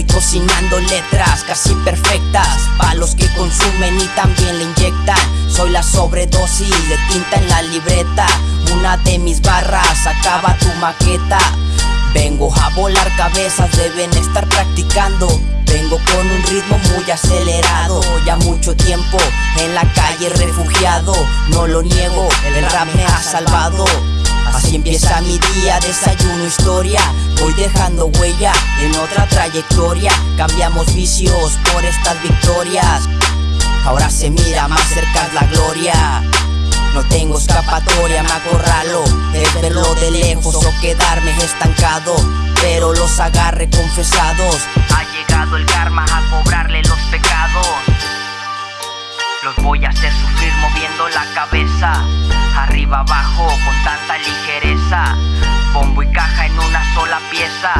Estoy cocinando letras casi perfectas para los que consumen y también le inyectan. Soy la sobredosis de tinta en la libreta. Una de mis barras acaba tu maqueta. Vengo a volar cabezas, deben estar practicando. Vengo con un ritmo muy acelerado, ya mucho tiempo en la calle refugiado. No lo niego, el rap me ha salvado. Así empieza mi día, desayuno historia Voy dejando huella otra trayectoria. Cambiamos vicios por estas victorias. Ahora se mira más cerca la gloria. No tengo escapatoria, me acorralo. Es verlo de lejos o quedarme estancado. Pero los agarre confesados. Ha llegado el karma a cobrarle los pecados. Los voy a hacer sufrir moviendo la cabeza. Arriba abajo con tanta ligereza. Bombo y caja en una sola pieza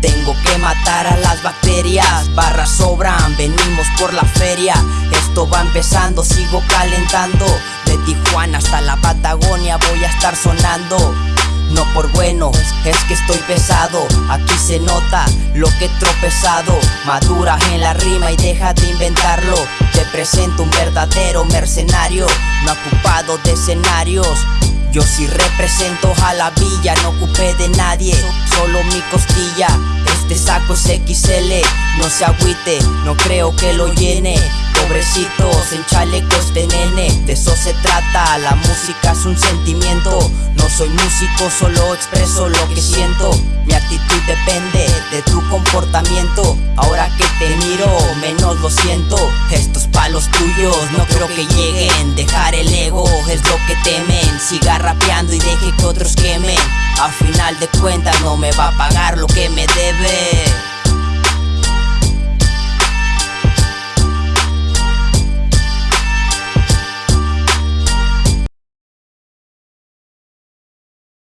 Tengo que matar a las bacterias. Barras sobran, venimos por la feria. Esto va empezando, sigo calentando. De Tijuana hasta la Patagonia voy a estar sonando. No por bueno, es que estoy pesado. Aquí se nota lo que he tropezado. Madura en la rima y deja de inventarlo. Te presento un verdadero mercenario No ocupado de escenarios yo sí represento a la villa, no ocupé de nadie, solo mi costilla. Este saco es XL, no se agüite, no creo que lo llene. Pobrecitos en chalecos de nene, de eso se trata, la música es un sentimiento. No soy músico, solo expreso lo que siento. Mi actitud depende de tu comportamiento. Ahora que te miro, menos lo siento. Estos palos tuyos no creo que lleguen. Dejar el y que otros quemen. A final de cuentas no me va a pagar lo que me debe.